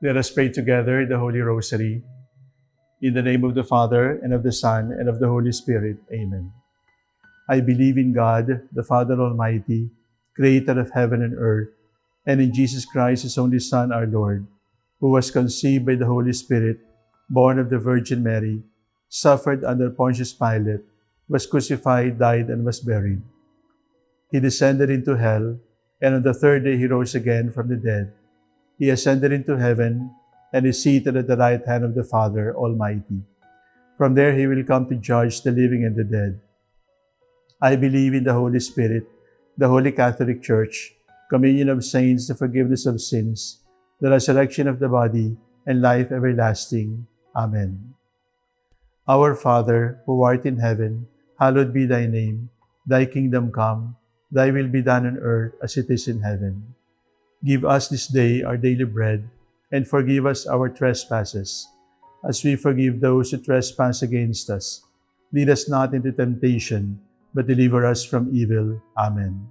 Let us pray together the Holy Rosary. In the name of the Father, and of the Son, and of the Holy Spirit. Amen. I believe in God, the Father Almighty, creator of heaven and earth, and in Jesus Christ, his only Son, our Lord, who was conceived by the Holy Spirit, born of the Virgin Mary, suffered under Pontius Pilate, was crucified, died, and was buried. He descended into hell, and on the third day he rose again from the dead. He ascended into heaven, and is seated at the right hand of the Father Almighty. From there he will come to judge the living and the dead. I believe in the Holy Spirit, the Holy Catholic Church, communion of saints, the forgiveness of sins, the resurrection of the body, and life everlasting. Amen. Our Father, who art in heaven, hallowed be thy name. Thy kingdom come, thy will be done on earth as it is in heaven. Give us this day our daily bread, and forgive us our trespasses, as we forgive those who trespass against us. Lead us not into temptation, but deliver us from evil. Amen.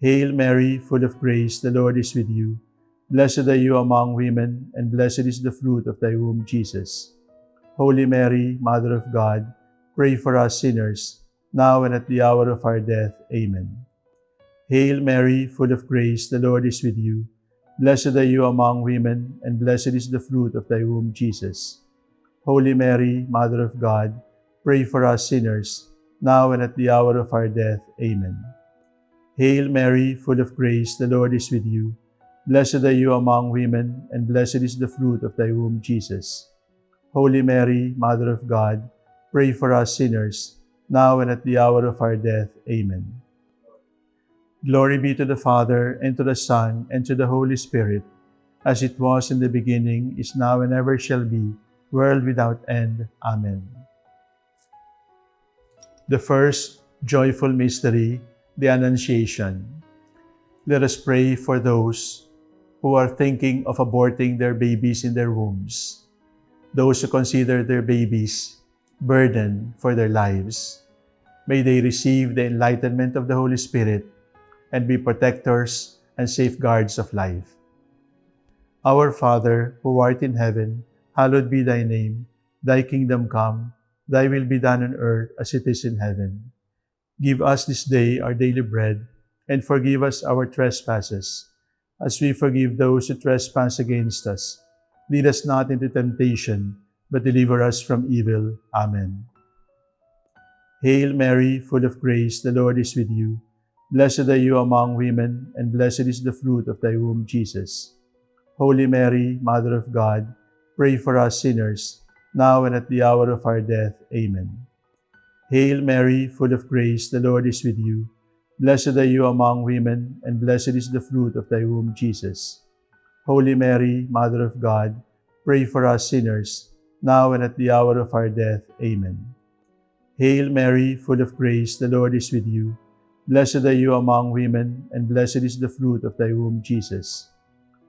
Hail Mary, full of grace, the Lord is with you. Blessed are you among women, and blessed is the fruit of thy womb, Jesus. Holy Mary, Mother of God, pray for us sinners, now and at the hour of our death. Amen. Hail Mary, full of grace, the Lord is with you. Blessed are you among women, and blessed is the fruit of thy womb, Jesus. Holy Mary, Mother of God, pray for us sinners, now and at the hour of our death. Amen. Hail Mary, full of grace, the Lord is with you. Blessed are you among women, and blessed is the fruit of thy womb, Jesus. Holy Mary, Mother of God, pray for us sinners, now and at the hour of our death. Amen. Glory be to the Father, and to the Son, and to the Holy Spirit, as it was in the beginning, is now, and ever shall be, world without end. Amen. The first joyful mystery, the Annunciation. Let us pray for those who are thinking of aborting their babies in their wombs, those who consider their babies burden for their lives. May they receive the enlightenment of the Holy Spirit and be protectors and safeguards of life. Our Father, who art in heaven, hallowed be thy name. Thy kingdom come, thy will be done on earth as it is in heaven. Give us this day our daily bread, and forgive us our trespasses, as we forgive those who trespass against us. Lead us not into temptation, but deliver us from evil. Amen. Hail Mary, full of grace, the Lord is with you. Blessed are you among women, and blessed is the fruit of thy womb, Jesus. Holy Mary, Mother of God, pray for us sinners, now and at the hour of our death. Amen. Hail Mary, full of grace, the Lord is with you. Blessed are you among women, and blessed is the fruit of thy womb, Jesus. Holy Mary, Mother of God, pray for us sinners, now and at the hour of our death. Amen. Hail Mary, full of grace, the Lord is with you. Blessed are you among women, and blessed is the fruit of thy womb, Jesus.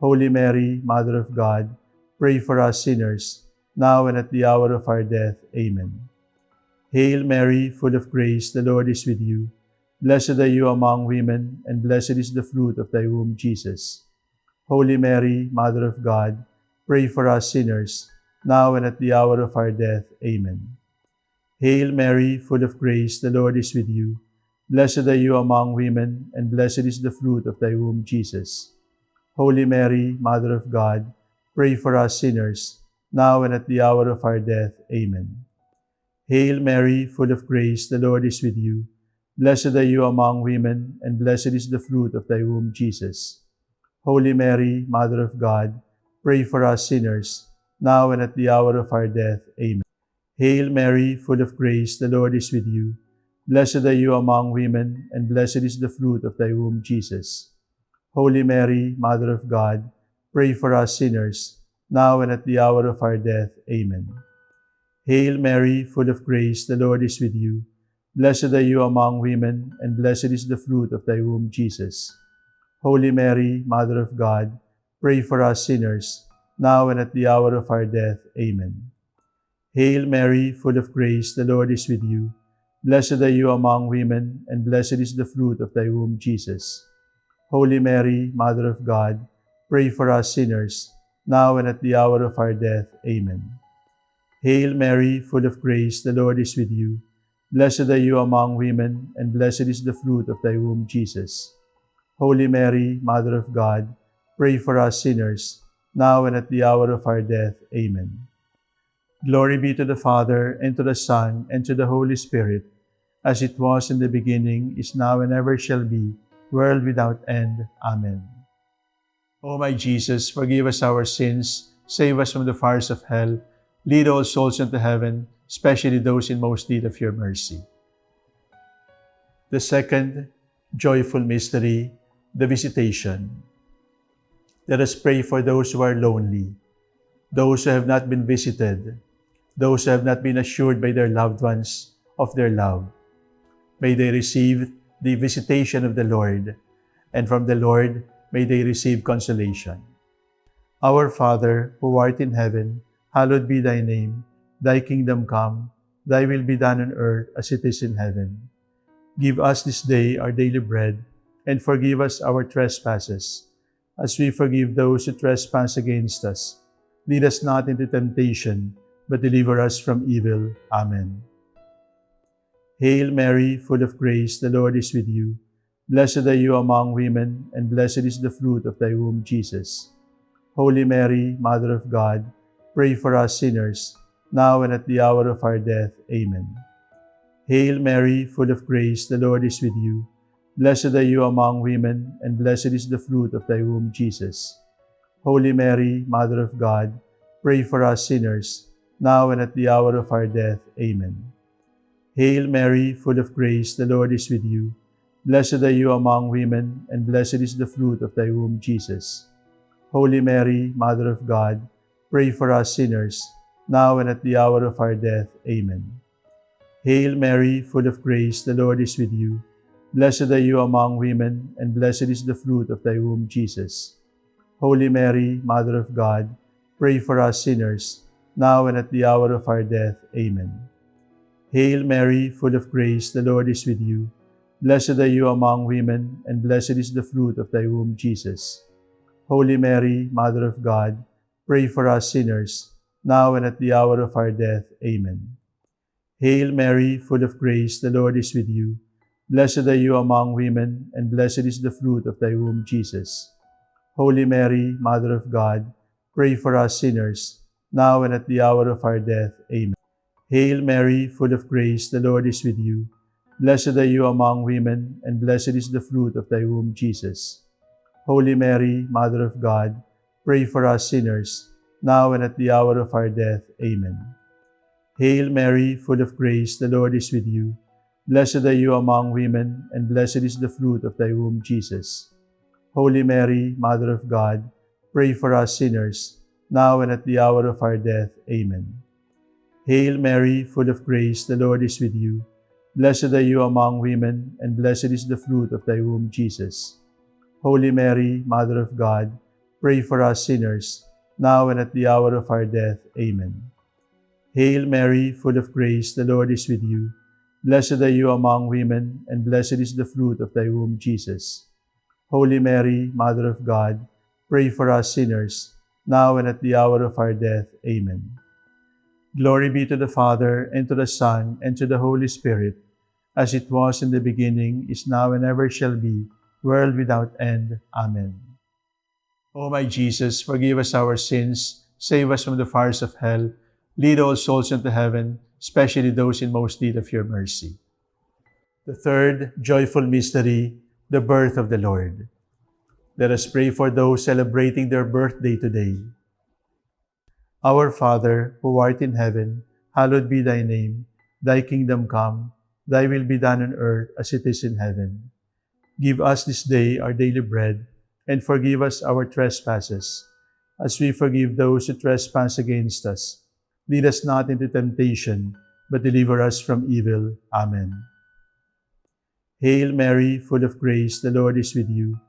Holy Mary, Mother of God, pray for us sinners, now and at the hour of our death. Amen. Hail Mary, full of grace, the Lord is with you. Blessed are you among women, and blessed is the fruit of thy womb, Jesus. Holy Mary, Mother of God, pray for us sinners, now and at the hour of our death. Amen. Hail Mary, full of grace, the Lord is with you. Blessed are you among women, and blessed is the fruit of thy womb, Jesus. Holy Mary, Mother of God, pray for us sinners, now and at the hour of our death. Amen. Hail Mary, full of grace, the Lord is with you. Blessed are you among women, and blessed is the fruit of thy womb, Jesus. Holy Mary, Mother of God, pray for us sinners, now and at the hour of our death. Amen. Hail Mary, full of grace, the Lord is with you. Blessed are you among women, and blessed is the fruit of thy womb, Jesus. Holy Mary, Mother of God, pray for us sinners, now and at the hour of our death. Amen. Hail Mary, full of grace, the Lord is with you. Blessed are you among women, and blessed is the fruit of thy womb, Jesus. Holy Mary, Mother of God, pray for us sinners, now and at the hour of our death. Amen. Hail Mary, full of grace, the Lord is with you. Blessed are you among women, and blessed is the fruit of thy womb, Jesus. Holy Mary, Mother of God, pray for us sinners, now and at the hour of our death. Amen. Hail Mary, full of grace, the Lord is with you. Blessed are you among women, and blessed is the fruit of thy womb, Jesus. Holy Mary, Mother of God, pray for us sinners, now and at the hour of our death. Amen. Glory be to the Father, and to the Son, and to the Holy Spirit, as it was in the beginning, is now, and ever shall be, world without end. Amen. O my Jesus, forgive us our sins, save us from the fires of hell, lead all souls into heaven, especially those in most need of your mercy. The second joyful mystery, the visitation. Let us pray for those who are lonely, those who have not been visited, those who have not been assured by their loved ones of their love. May they receive the visitation of the Lord, and from the Lord may they receive consolation. Our Father, who art in heaven, hallowed be thy name. Thy kingdom come, thy will be done on earth as it is in heaven. Give us this day our daily bread, and forgive us our trespasses, as we forgive those who trespass against us. Lead us not into temptation, but deliver us from evil. Amen. Hail Mary, full of grace, the Lord is with you. Blessed are you among women, and blessed is the fruit of thy womb, Jesus. Holy Mary, Mother of God, pray for us sinners, now and at the hour of our death. Amen. Hail Mary, full of grace, the Lord is with you. Blessed are you among women, and blessed is the fruit of thy womb, Jesus. Holy Mary, Mother of God, pray for us sinners, now and at the hour of our death. Amen. Hail Mary, full of grace, the Lord is with you. Blessed are you among women, and blessed is the fruit of thy womb, Jesus. Holy Mary, Mother of God, pray for us sinners, now and at the hour of our death. Amen. Hail Mary, full of grace, the Lord is with you. Blessed are you among women, and blessed is the fruit of thy womb, Jesus. Holy Mary, Mother of God, pray for us sinners, now and at the hour of our death. Amen. Hail Mary, full of grace, the Lord is with you. Blessed are you among women, and blessed is the fruit of thy womb, Jesus. Holy Mary, Mother of God, pray for us sinners, now and at the hour of our death. Amen. Hail Mary, full of grace, the Lord is with you. Blessed are you among women, and blessed is the fruit of thy womb, Jesus. Holy Mary, Mother of God, pray for us sinners, now and at the hour of our death. Amen. Hail Mary, full of grace, the Lord is with you. Blessed are you among women, and blessed is the fruit of thy womb, Jesus. Holy Mary, Mother of God, pray for us sinners, now and at the hour of our death. Amen. Hail Mary, full of grace, the Lord is with you. Blessed are you among women, and blessed is the fruit of thy womb, Jesus. Holy Mary, Mother of God, pray for us sinners, now and at the hour of our death. Amen. Hail Mary, full of grace, the Lord is with you. Blessed are you among women, and blessed is the fruit of thy womb, Jesus. Holy Mary, Mother of God, pray for us sinners, now and at the hour of our death. Amen. Hail Mary, full of grace, the Lord is with you. Blessed are you among women, and blessed is the fruit of thy womb, Jesus. Holy Mary, Mother of God, pray for us sinners, now and at the hour of our death. Amen. Glory be to the Father, and to the Son, and to the Holy Spirit, as it was in the beginning, is now, and ever shall be, world without end. Amen. O my Jesus, forgive us our sins, save us from the fires of hell, lead all souls into heaven, especially those in most need of your mercy. The third joyful mystery, the birth of the Lord. Let us pray for those celebrating their birthday today. Our Father, who art in heaven, hallowed be thy name. Thy kingdom come, thy will be done on earth as it is in heaven. Give us this day our daily bread, and forgive us our trespasses, as we forgive those who trespass against us. Lead us not into temptation, but deliver us from evil. Amen. Hail Mary, full of grace, the Lord is with you.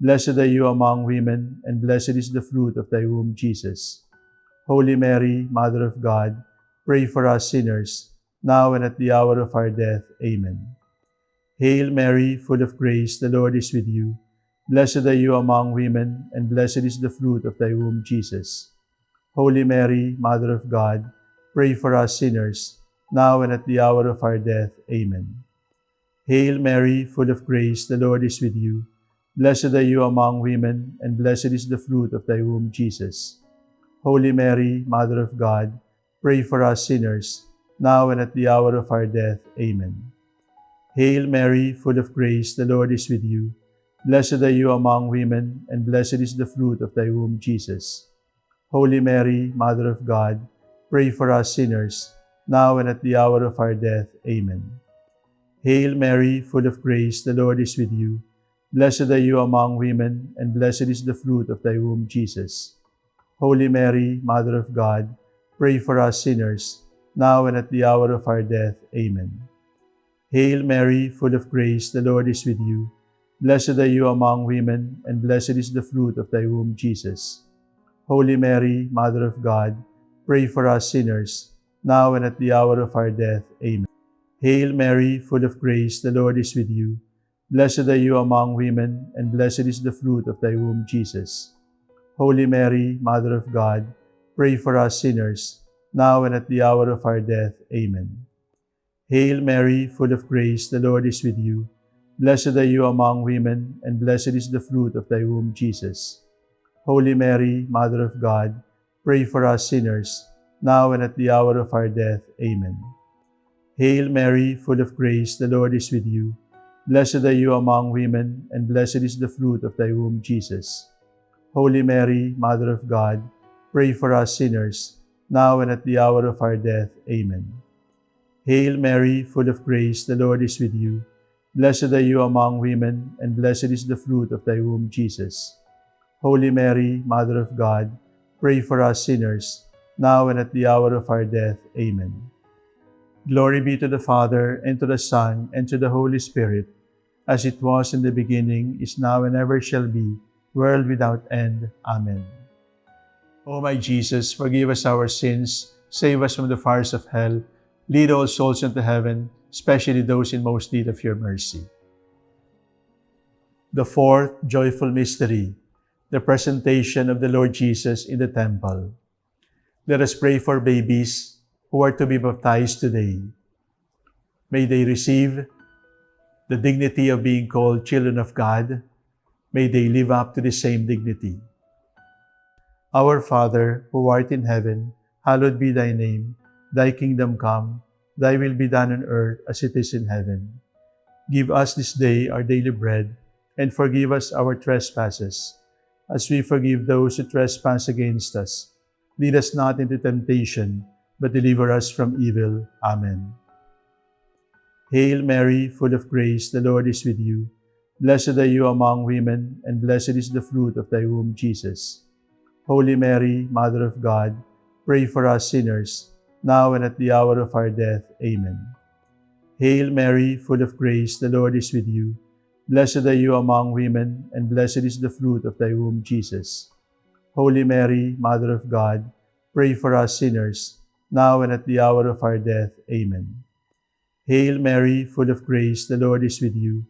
Blessed are you among women, and blessed is the fruit of thy womb, Jesus. Holy Mary, Mother of God, pray for us sinners, now and at the hour of our death. Amen. Hail Mary, full of grace, the Lord is with you. Blessed are you among women, and blessed is the fruit of thy womb, Jesus. Holy Mary, Mother of God, pray for us sinners, now and at the hour of our death. Amen. Hail Mary, full of grace, the Lord is with you. Blessed are you among women, and blessed is the fruit of thy womb, Jesus. Holy Mary, Mother of God, pray for us sinners, now and at the hour of our death. Amen. Hail Mary, full of grace, the Lord is with you. Blessed are you among women, and blessed is the fruit of thy womb, Jesus. Holy Mary, Mother of God, pray for us sinners, now and at the hour of our death. Amen. Hail Mary, full of grace, the Lord is with you. Blessed are you among women, and blessed is the fruit of thy womb, Jesus. Holy Mary, Mother of God, pray for us sinners, now and at the hour of our death. Amen. Hail Mary, full of grace, the Lord is with you. Blessed are you among women, and blessed is the fruit of thy womb, Jesus. Holy Mary, Mother of God, pray for us sinners, now and at the hour of our death. Amen. Hail Mary, full of grace, the Lord is with you. Blessed are you among women, and blessed is the fruit of thy womb, Jesus. Holy Mary, Mother of God, pray for us sinners, now and at the hour of our death. Amen. Hail Mary, full of grace, the Lord is with you. Blessed are you among women, and blessed is the fruit of thy womb, Jesus. Holy Mary, Mother of God, pray for us sinners, now and at the hour of our death. Amen. Hail Mary, full of grace, the Lord is with you. Blessed are you among women, and blessed is the fruit of thy womb, Jesus. Holy Mary, Mother of God, pray for us sinners, now and at the hour of our death. Amen. Hail Mary, full of grace, the Lord is with you. Blessed are you among women, and blessed is the fruit of thy womb, Jesus. Holy Mary, Mother of God, pray for us sinners, now and at the hour of our death. Amen. Glory be to the Father, and to the Son, and to the Holy Spirit, as it was in the beginning, is now, and ever shall be, world without end. Amen. O my Jesus, forgive us our sins, save us from the fires of hell, lead all souls into heaven, especially those in most need of your mercy. The fourth joyful mystery, the presentation of the Lord Jesus in the temple. Let us pray for babies who are to be baptized today. May they receive the dignity of being called children of God. May they live up to the same dignity. Our Father, who art in heaven, hallowed be thy name. Thy kingdom come, thy will be done on earth as it is in heaven. Give us this day our daily bread, and forgive us our trespasses, as we forgive those who trespass against us. Lead us not into temptation, but deliver us from evil. Amen. Hail Mary, full of grace, the Lord is with you. Blessed are you among women, and blessed is the fruit of thy womb, Jesus. Holy Mary, Mother of God, pray for us sinners, now and at the hour of our death. Amen. Hail Mary, full of grace, the Lord is with you. Blessed are you among women, and blessed is the fruit of thy womb, Jesus. Holy Mary, Mother of God, pray for us sinners, now and at the hour of our death. Amen. Hail Mary, full of grace, the Lord is with you.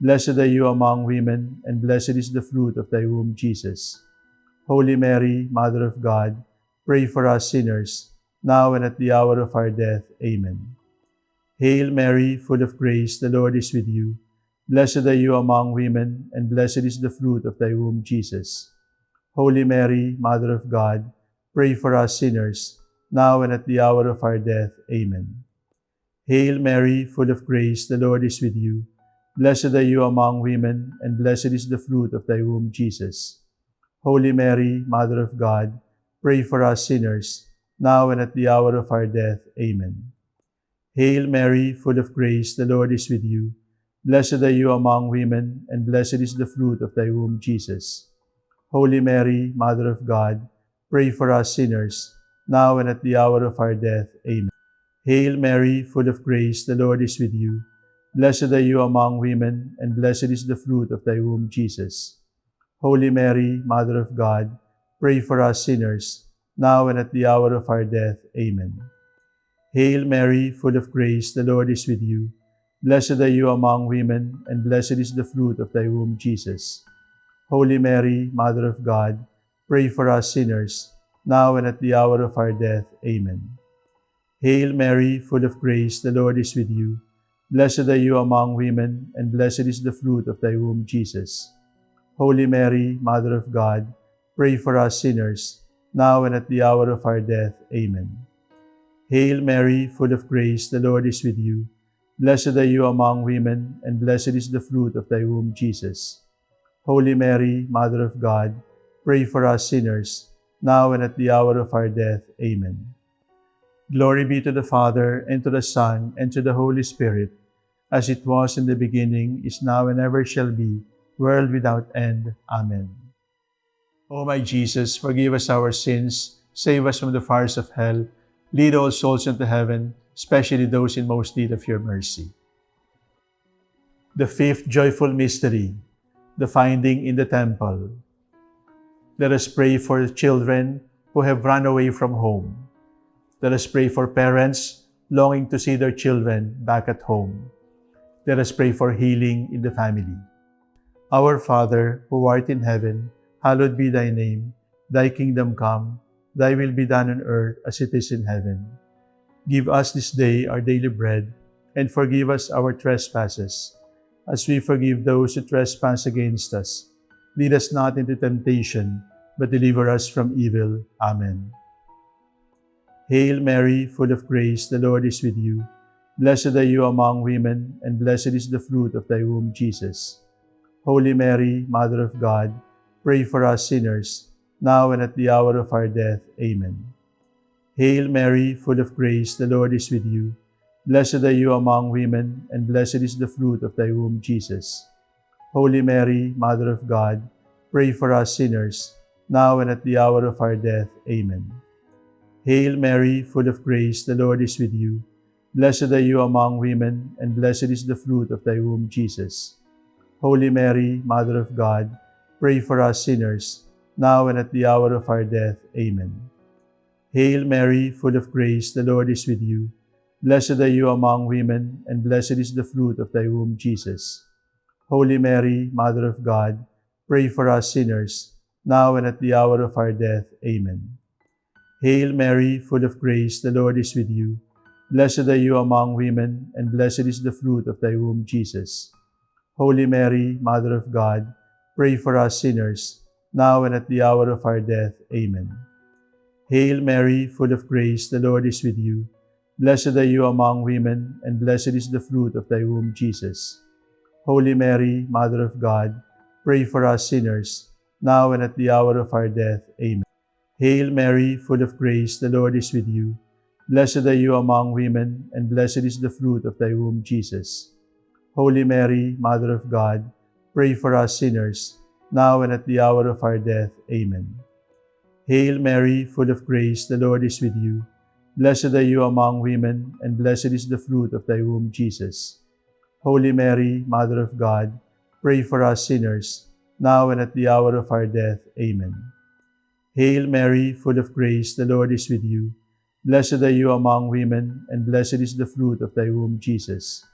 Blessed are you among women, and blessed is the fruit of thy womb, Jesus. Holy Mary, Mother of God, pray for us sinners, now and at the hour of our death. Amen. Hail Mary, full of grace, the Lord is with you. Blessed are you among women, and blessed is the fruit of thy womb, Jesus. Holy Mary, Mother of God, pray for us sinners, now and at the hour of our death. Amen. Hail Mary, full of grace, the Lord is with you. Blessed are you among women, and blessed is the fruit of thy womb, Jesus. Holy Mary, Mother of God, pray for us sinners, now and at the hour of our death. Amen. Hail Mary, full of grace, the Lord is with you. Blessed are you among women, and blessed is the fruit of thy womb, Jesus. Holy Mary, Mother of God, pray for us sinners, now and at the hour of our death. Amen. Hail Mary, full of grace, the Lord is with you. Blessed are you among women, and blessed is the fruit of thy womb, Jesus. Holy Mary, Mother of God, pray for us sinners, now and at the hour of our death. Amen. Hail Mary, full of grace, the Lord is with you. Blessed are you among women, and blessed is the fruit of thy womb, Jesus. Holy Mary, Mother of God, pray for us sinners, now and at the hour of our death. Amen. Hail Mary, full of grace, the Lord is with you. Blessed are you among women, and blessed is the fruit of thy womb, Jesus. Holy Mary, Mother of God, pray for us sinners, now and at the hour of our death. Amen. Hail Mary, full of grace, the Lord is with you. Blessed are you among women, and blessed is the fruit of thy womb, Jesus. Holy Mary, Mother of God, pray for us sinners, now and at the hour of our death. Amen. Glory be to the Father, and to the Son, and to the Holy Spirit, as it was in the beginning, is now, and ever shall be, world without end. Amen. O my Jesus, forgive us our sins, save us from the fires of hell, lead all souls into heaven, especially those in most need of your mercy. The fifth joyful mystery, the finding in the temple. Let us pray for children who have run away from home. Let us pray for parents longing to see their children back at home. Let us pray for healing in the family. Our Father, who art in heaven, hallowed be thy name. Thy kingdom come, thy will be done on earth as it is in heaven. Give us this day our daily bread, and forgive us our trespasses, as we forgive those who trespass against us. Lead us not into temptation, but deliver us from evil. Amen. Hail Mary, full of grace, the Lord is with you. Blessed are you among women, and blessed is the fruit of thy womb, Jesus. Holy Mary, Mother of God, pray for us sinners, now and at the hour of our death. Amen. Hail Mary, full of grace, the Lord is with you. Blessed are you among women, and blessed is the fruit of thy womb, Jesus. Holy Mary, Mother of God, pray for us sinners, now and at the hour of our death. Amen. Hail Mary, full of grace, the Lord is with you. Blessed are you among women, and blessed is the fruit of thy womb, Jesus. Holy Mary, Mother of God, pray for us sinners, now and at the hour of our death. Amen. Hail Mary, full of grace, the Lord is with you. Blessed are you among women, and blessed is the fruit of thy womb, Jesus. Holy Mary, Mother of God, pray for us sinners, now and at the hour of our death. Amen. Hail Mary, full of grace, the Lord is with you. Blessed are you among women, and blessed is the fruit of thy womb, Jesus. Holy Mary, Mother of God, pray for us sinners, now and at the hour of our death. Amen. Hail Mary, full of grace, the Lord is with you. Blessed are you among women, and blessed is the fruit of thy womb, Jesus. Holy Mary, Mother of God, pray for us sinners, now and at the hour of our death. Amen. Hail Mary, full of grace, the Lord is with you. Blessed are you among women, and blessed is the fruit of thy womb, Jesus. Holy Mary, Mother of God, pray for us sinners, now and at the hour of our death. Amen. Hail Mary, full of grace, the Lord is with you. Blessed are you among women, and blessed is the fruit of thy womb, Jesus. Holy Mary, Mother of God, pray for us sinners, now and at the hour of our death. Amen. Hail Mary, full of grace, the Lord is with you. Blessed are you among women, and blessed is the fruit of thy womb, Jesus.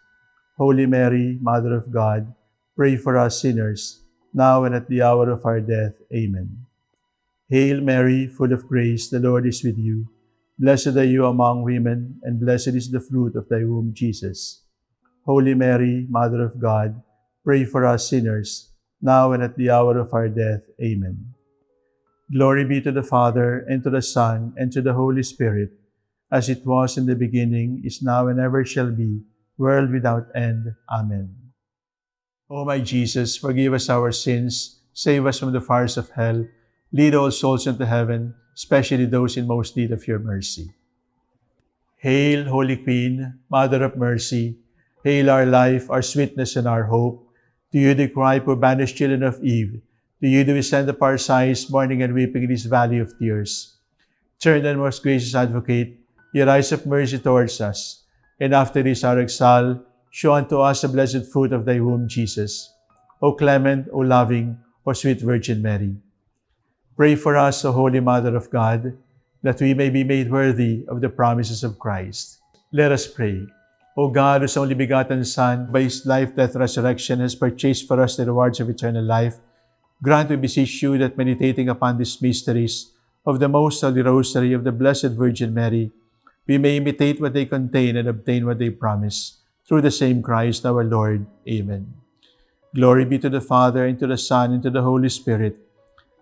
Holy Mary, Mother of God, pray for us sinners, now and at the hour of our death. Amen. Hail Mary, full of grace, the Lord is with you. Blessed are you among women, and blessed is the fruit of thy womb, Jesus. Holy Mary, Mother of God, pray for us sinners, now and at the hour of our death. Amen. Glory be to the Father, and to the Son, and to the Holy Spirit, as it was in the beginning, is now, and ever shall be, world without end. Amen. O my Jesus, forgive us our sins, save us from the fires of hell, lead all souls into heaven, especially those in most need of your mercy. Hail, Holy Queen, Mother of Mercy, hail our life, our sweetness, and our hope. To you the cry, poor banished children of Eve, to you do we send up our sighs, mourning and weeping in this valley of tears. Turn then, most gracious Advocate, your eyes of mercy towards us, and after this our exile, show unto us the blessed fruit of thy womb, Jesus. O clement, O loving, O sweet Virgin Mary. Pray for us, O Holy Mother of God, that we may be made worthy of the promises of Christ. Let us pray. O God, whose only begotten Son, by his life, death, resurrection, has purchased for us the rewards of eternal life, Grant, we beseech you, that meditating upon these mysteries of the Most Holy Rosary of the Blessed Virgin Mary, we may imitate what they contain and obtain what they promise. Through the same Christ our Lord. Amen. Glory be to the Father, and to the Son, and to the Holy Spirit,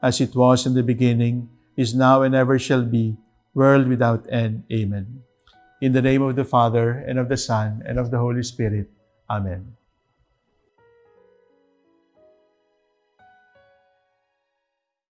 as it was in the beginning, is now, and ever shall be, world without end. Amen. In the name of the Father, and of the Son, and of the Holy Spirit. Amen.